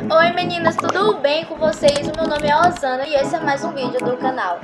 Oi meninas, tudo bem com vocês? O meu nome é Osana e esse é mais um vídeo do canal.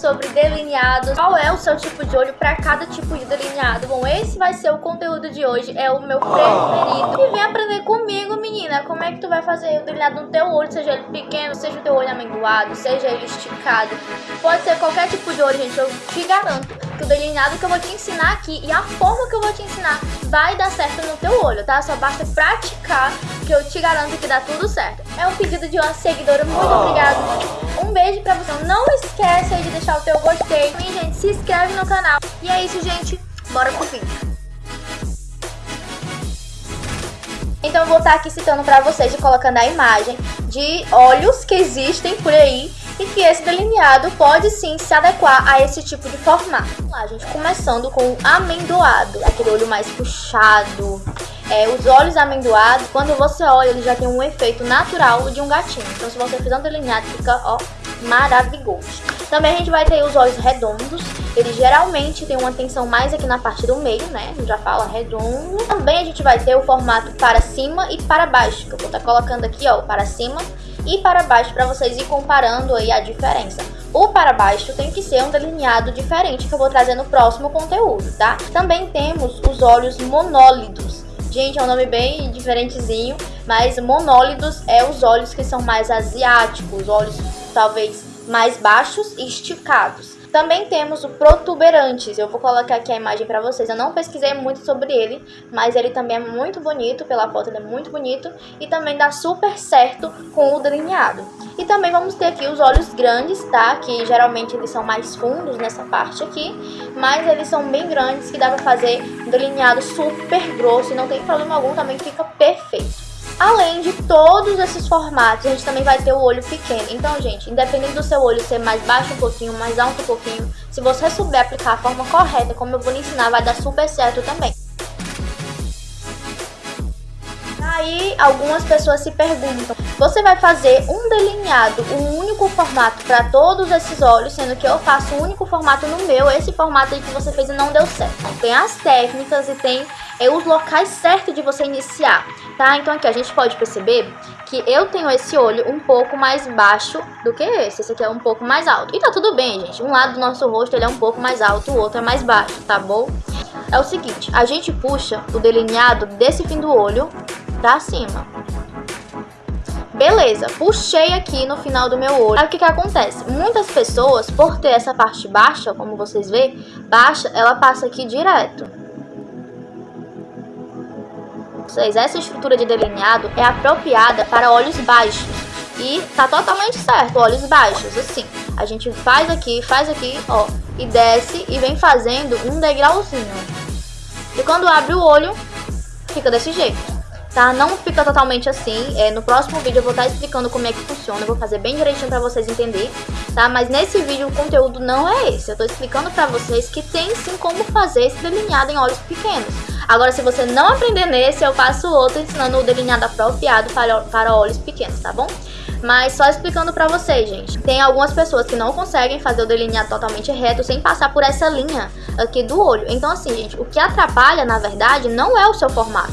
Sobre delineados, qual é o seu tipo de olho para cada tipo de delineado. Bom, esse vai ser o conteúdo de hoje, é o meu preferido. E vem aprender comigo, menina, como é que tu vai fazer o delineado no teu olho, seja ele pequeno, seja o teu olho amendoado, seja ele esticado. Pode ser qualquer tipo de olho, gente, eu te garanto que o delineado que eu vou te ensinar aqui e a forma que eu vou te ensinar vai dar certo no teu olho, tá? Só basta praticar que eu te garanto que dá tudo certo. É um pedido de uma seguidora, muito obrigada. Beijo pra você. Não esquece de deixar o teu gostei. E, gente, se inscreve no canal. E é isso, gente. Bora pro vídeo. Então eu vou estar aqui citando pra vocês e colocando a imagem de olhos que existem por aí e que esse delineado pode sim se adequar a esse tipo de formato. Vamos lá, gente, começando com o amendoado, aquele olho mais puxado. É, os olhos amendoados, quando você olha, ele já tem um efeito natural de um gatinho. Então se você fizer um delineado, fica, ó, maravilhoso. Também a gente vai ter os olhos redondos, ele geralmente tem uma tensão mais aqui na parte do meio, né? Já fala redondo. Também a gente vai ter o formato para cima e para baixo, que eu vou estar tá colocando aqui, ó, para cima e para baixo para vocês ir comparando aí a diferença. O para baixo tem que ser um delineado diferente que eu vou trazer no próximo conteúdo, tá? Também temos os olhos monólidos. Gente, é um nome bem diferentezinho, mas monólidos é os olhos que são mais asiáticos, olhos talvez mais baixos e esticados. Também temos o protuberantes, eu vou colocar aqui a imagem para vocês, eu não pesquisei muito sobre ele, mas ele também é muito bonito, pela foto ele é muito bonito e também dá super certo com o delineado. E também vamos ter aqui os olhos grandes, tá? Que geralmente eles são mais fundos nessa parte aqui, mas eles são bem grandes que dá pra fazer um delineado super grosso e não tem problema algum, também fica perfeito. Além de todos esses formatos, a gente também vai ter o olho pequeno. Então, gente, independente do seu olho ser mais baixo um pouquinho, mais alto um pouquinho, se você souber aplicar a forma correta, como eu vou lhe ensinar, vai dar super certo também. Aí, algumas pessoas se perguntam, você vai fazer um delineado, um único formato para todos esses olhos, sendo que eu faço um único formato no meu, esse formato aí que você fez e não deu certo. Tem as técnicas e tem é, os locais certos de você iniciar tá? Então aqui a gente pode perceber que eu tenho esse olho um pouco mais baixo do que esse. Esse aqui é um pouco mais alto. E tá tudo bem, gente. Um lado do nosso rosto ele é um pouco mais alto, o outro é mais baixo, tá bom? É o seguinte, a gente puxa o delineado desse fim do olho pra cima. Beleza, puxei aqui no final do meu olho. Aí o que que acontece? Muitas pessoas, por ter essa parte baixa, como vocês veem, baixa, ela passa aqui direto vocês, essa estrutura de delineado é apropriada para olhos baixos. E tá totalmente certo, olhos baixos, assim. A gente faz aqui, faz aqui, ó, e desce e vem fazendo um degrauzinho. E quando abre o olho, fica desse jeito, tá? Não fica totalmente assim, é, no próximo vídeo eu vou estar tá explicando como é que funciona, eu vou fazer bem direitinho pra vocês entenderem, tá? Mas nesse vídeo o conteúdo não é esse, eu tô explicando pra vocês que tem sim como fazer esse delineado em olhos pequenos. Agora, se você não aprender nesse, eu faço outro ensinando o delineado apropriado para, para olhos pequenos, tá bom? Mas só explicando pra vocês, gente. Tem algumas pessoas que não conseguem fazer o delineado totalmente reto sem passar por essa linha aqui do olho. Então, assim, gente, o que atrapalha, na verdade, não é o seu formato.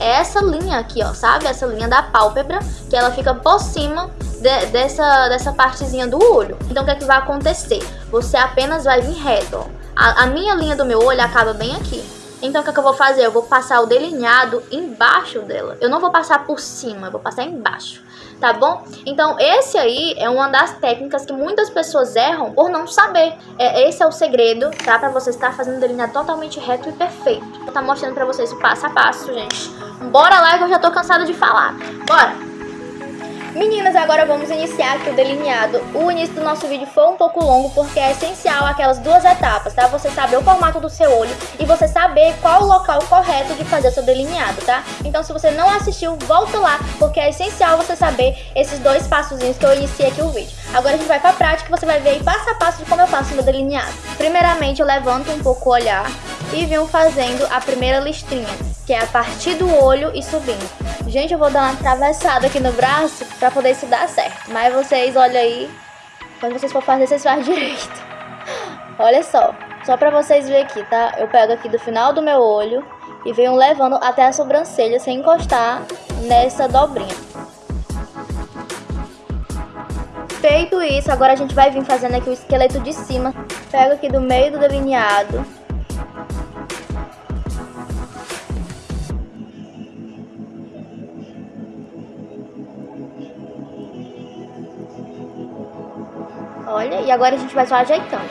É essa linha aqui, ó, sabe? Essa linha da pálpebra, que ela fica por cima de, dessa, dessa partezinha do olho. Então, o que é que vai acontecer? Você apenas vai vir reto, ó. A, a minha linha do meu olho acaba bem aqui. Então o que, é que eu vou fazer? Eu vou passar o delineado embaixo dela. Eu não vou passar por cima, eu vou passar embaixo, tá bom? Então esse aí é uma das técnicas que muitas pessoas erram por não saber. É, esse é o segredo, tá? Pra você estar fazendo um delineado totalmente reto e perfeito. Vou estar tá mostrando pra vocês o passo a passo, gente. Bora lá que eu já tô cansada de falar. Bora! Meninas, agora vamos iniciar aqui o delineado. O início do nosso vídeo foi um pouco longo porque é essencial aquelas duas etapas, tá? Você saber o formato do seu olho e você saber qual o local correto de fazer o seu delineado, tá? Então se você não assistiu, volta lá porque é essencial você saber esses dois passozinhos que eu iniciei aqui o vídeo. Agora a gente vai pra prática e você vai ver aí passo a passo de como eu faço o meu delineado. Primeiramente eu levanto um pouco o olhar e venho fazendo a primeira listrinha, que é a partir do olho e subindo. Gente, eu vou dar uma atravessada aqui no braço pra poder isso dar certo. Mas vocês, olha aí, quando vocês for fazer, vocês fazem direito. Olha só, só pra vocês verem aqui, tá? Eu pego aqui do final do meu olho e venho levando até a sobrancelha sem encostar nessa dobrinha. Feito isso, agora a gente vai vir fazendo aqui o esqueleto de cima. Pego aqui do meio do delineado. E agora a gente vai só ajeitando.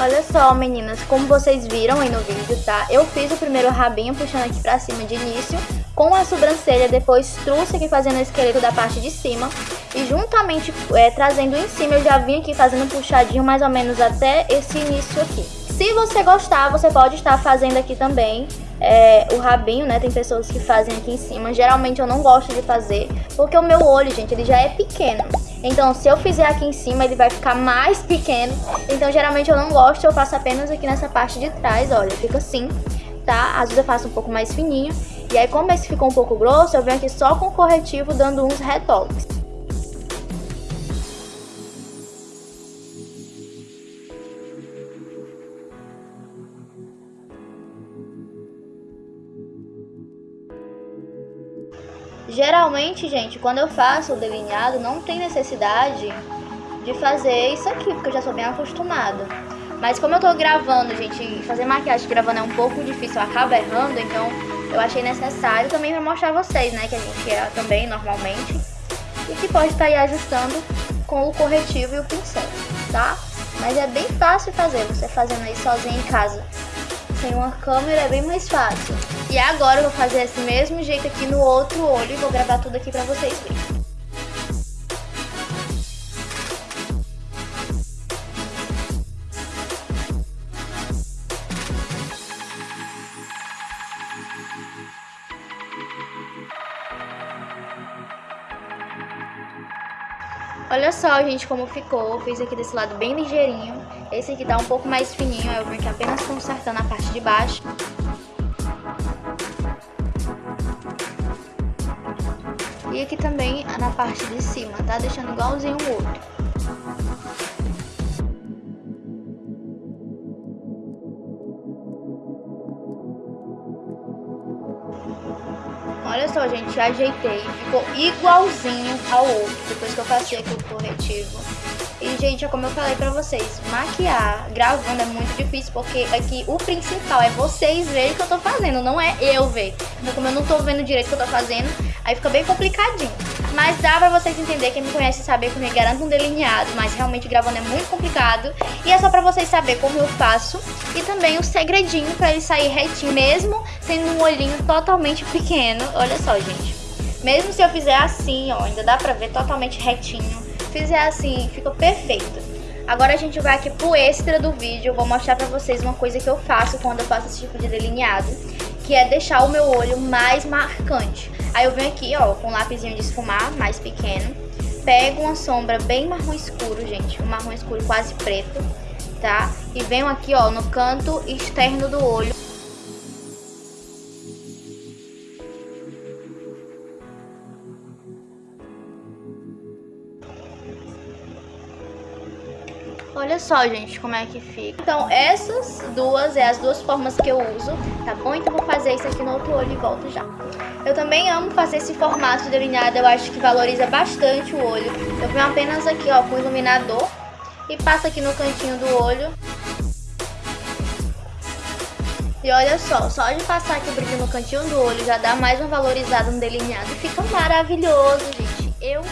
Olha só, meninas, como vocês viram aí no vídeo, tá? Eu fiz o primeiro rabinho puxando aqui pra cima de início, com a sobrancelha, depois trouxe aqui fazendo o esqueleto da parte de cima. E juntamente é, trazendo em cima, eu já vim aqui fazendo um puxadinho mais ou menos até esse início aqui. Se você gostar, você pode estar fazendo aqui também é, o rabinho, né? Tem pessoas que fazem aqui em cima. Geralmente eu não gosto de fazer, porque o meu olho, gente, ele já é pequeno. Então, se eu fizer aqui em cima, ele vai ficar mais pequeno. Então, geralmente eu não gosto, eu faço apenas aqui nessa parte de trás, olha, fica assim, tá? Às vezes eu faço um pouco mais fininho. E aí, como esse ficou um pouco grosso, eu venho aqui só com o corretivo dando uns retoques. Geralmente, gente, quando eu faço o delineado, não tem necessidade de fazer isso aqui, porque eu já sou bem acostumada. Mas como eu tô gravando, gente, fazer maquiagem gravando é um pouco difícil, eu acabo errando, então eu achei necessário também pra mostrar a vocês, né, que a gente é também normalmente. E que pode estar aí ajustando com o corretivo e o pincel, tá? Mas é bem fácil fazer, você fazendo aí sozinho em casa. Sem uma câmera é bem mais fácil. E agora eu vou fazer esse mesmo jeito aqui no outro olho e vou gravar tudo aqui pra vocês verem. Olha só, gente, como ficou. Fiz aqui desse lado bem ligeirinho. Esse aqui tá um pouco mais fininho, eu vim aqui apenas consertando a parte de baixo. E aqui também na parte de cima, tá? Deixando igualzinho o outro. Olha só, gente, ajeitei. Ficou igualzinho ao outro, depois que eu passei aqui o corretivo. E, gente, é como eu falei pra vocês, maquiar gravando é muito difícil, porque aqui o principal é vocês verem o que eu tô fazendo, não é eu ver. Então, como eu não tô vendo direito o que eu tô fazendo, aí fica bem complicadinho. Mas dá pra vocês entenderem, quem me conhece saber que eu garanto um delineado, mas realmente gravando é muito complicado. E é só pra vocês saberem como eu faço e também o segredinho pra ele sair retinho, mesmo tendo um olhinho totalmente pequeno. Olha só, gente. Mesmo se eu fizer assim, ó, ainda dá pra ver totalmente retinho. Fizer assim, fica perfeito. Agora a gente vai aqui pro extra do vídeo, vou mostrar pra vocês uma coisa que eu faço quando eu faço esse tipo de delineado, que é deixar o meu olho mais marcante. Aí eu venho aqui, ó, com um lápisinho de esfumar, mais pequeno, pego uma sombra bem marrom escuro, gente, um marrom escuro quase preto, tá? E venho aqui, ó, no canto externo do olho. Olha só, gente, como é que fica. Então, essas duas é as duas formas que eu uso, tá bom? Então, vou fazer isso aqui no outro olho e volto já. Eu também amo fazer esse formato de delineado, eu acho que valoriza bastante o olho. Eu venho apenas aqui, ó, com o iluminador e passo aqui no cantinho do olho. E olha só, só de passar aqui o brilho no cantinho do olho já dá mais uma valorizada no delineado. Fica maravilhoso, gente. Eu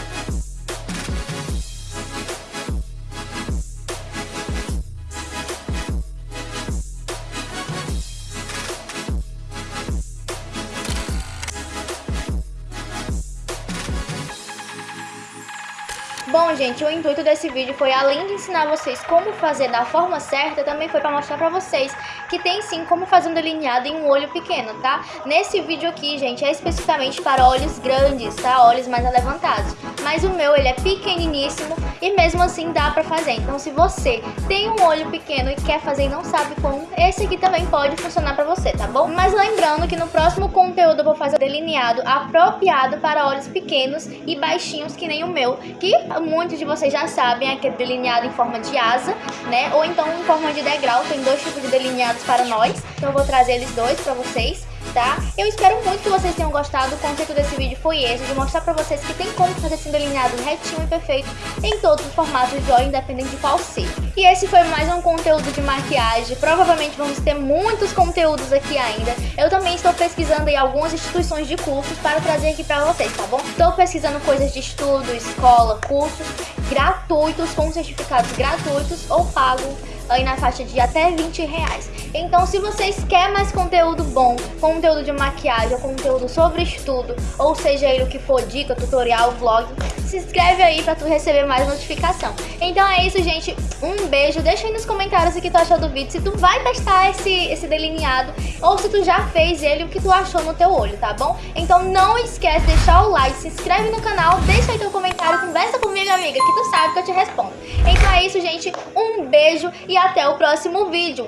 Bom, gente, o intuito desse vídeo foi, além de ensinar vocês como fazer da forma certa, também foi para mostrar para vocês que tem sim como fazer um delineado em um olho pequeno, tá? Nesse vídeo aqui, gente, é especificamente para olhos grandes, tá? Olhos mais levantados. Mas o meu, ele é pequeniníssimo e mesmo assim dá pra fazer. Então, se você tem um olho pequeno e quer fazer e não sabe como, esse aqui também pode funcionar pra você, tá bom? Mas lembrando que no próximo conteúdo eu vou fazer delineado apropriado para olhos pequenos e baixinhos que nem o meu, que muitos de vocês já sabem, é aquele delineado em forma de asa, né? Ou então em forma de degrau, tem dois tipos de delineados para nós, então eu vou trazer eles dois pra vocês tá? Eu espero muito que vocês tenham gostado, o conceito desse vídeo foi esse, de mostrar pra vocês que tem como fazer esse delineado retinho e perfeito em todos os formatos de olho, independente de qual ser. E esse foi mais um conteúdo de maquiagem, provavelmente vamos ter muitos conteúdos aqui ainda. Eu também estou pesquisando aí algumas instituições de cursos para trazer aqui pra vocês, tá bom? Estou pesquisando coisas de estudo, escola, cursos gratuitos, com certificados gratuitos ou pagos aí na faixa de até 20 reais. Então, se vocês querem mais conteúdo bom, conteúdo de maquiagem, conteúdo sobre estudo, ou seja ele o que for, dica, tutorial, vlog, se inscreve aí pra tu receber mais notificação. Então é isso, gente. Um beijo. Deixa aí nos comentários o que tu achou do vídeo. Se tu vai testar esse, esse delineado ou se tu já fez ele, o que tu achou no teu olho, tá bom? Então não esquece de deixar o like, se inscreve no canal, deixa aí teu comentário, conversa comigo, amiga, que tu sabe que eu te respondo. Então é isso, gente. Um beijo e até o próximo vídeo.